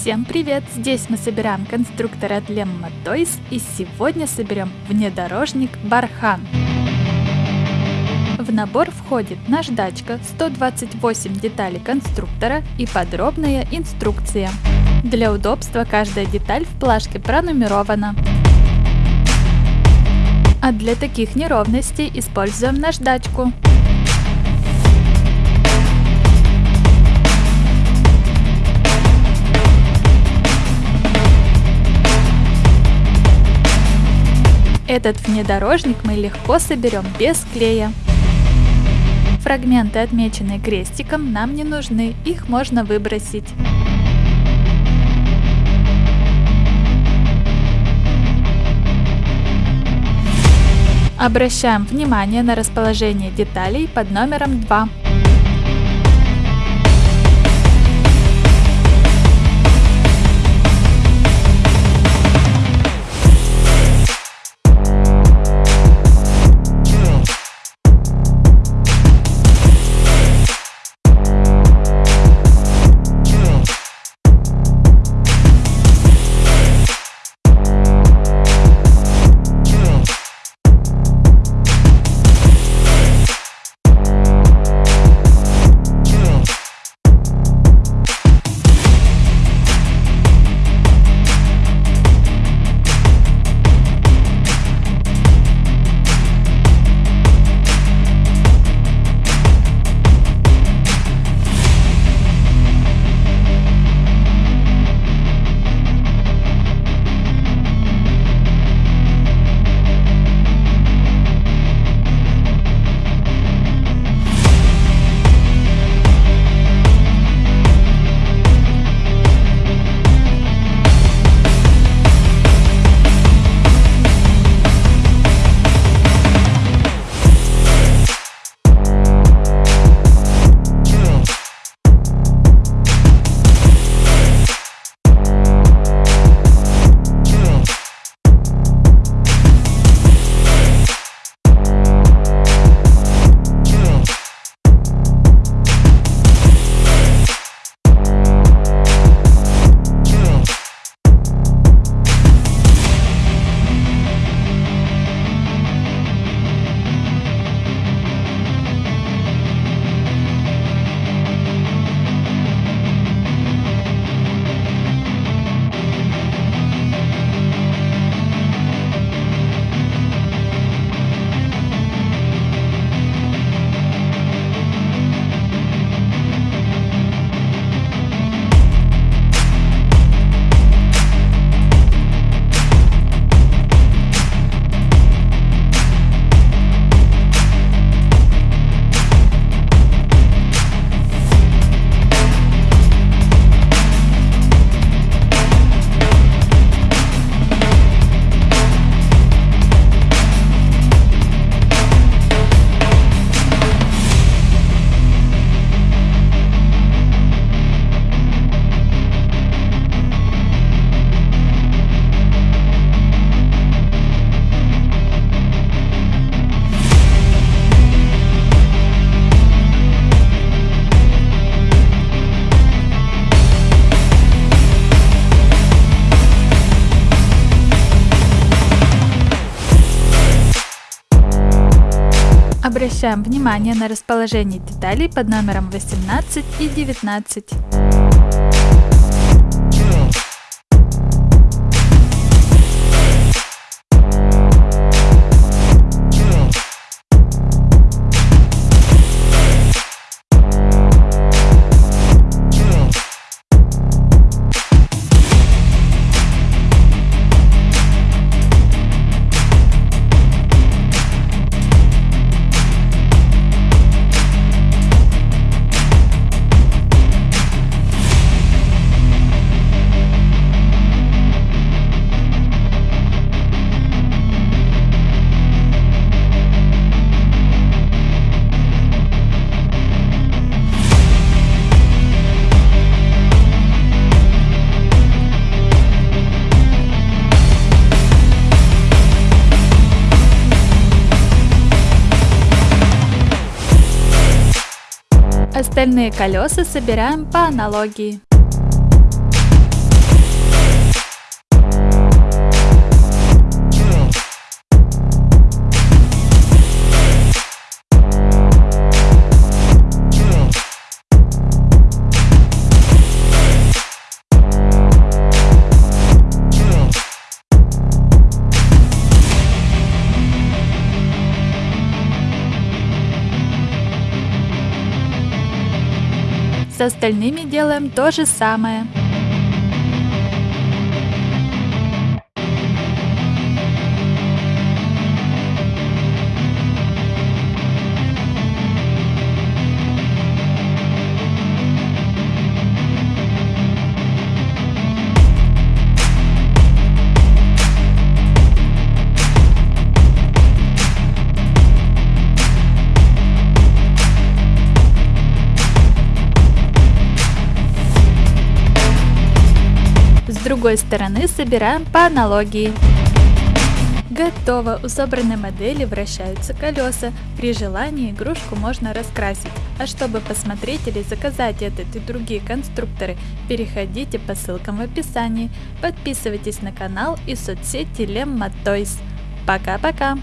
Всем привет! Здесь мы собираем конструктор от Lemma Toys и сегодня соберем внедорожник Бархан. В набор входит наждачка, 128 деталей конструктора и подробная инструкция. Для удобства каждая деталь в плашке пронумерована. А для таких неровностей используем наждачку. Этот внедорожник мы легко соберем без клея. Фрагменты, отмеченные крестиком, нам не нужны, их можно выбросить. Обращаем внимание на расположение деталей под номером 2. Обращаем внимание на расположение деталей под номером 18 и 19. Остальные колеса собираем по аналогии. С остальными делаем то же самое. Другой стороны собираем по аналогии. Готово! У собранной модели вращаются колеса. При желании игрушку можно раскрасить. А чтобы посмотреть или заказать этот и другие конструкторы, переходите по ссылкам в описании. Подписывайтесь на канал и соцсети Lemma Toys. Пока-пока!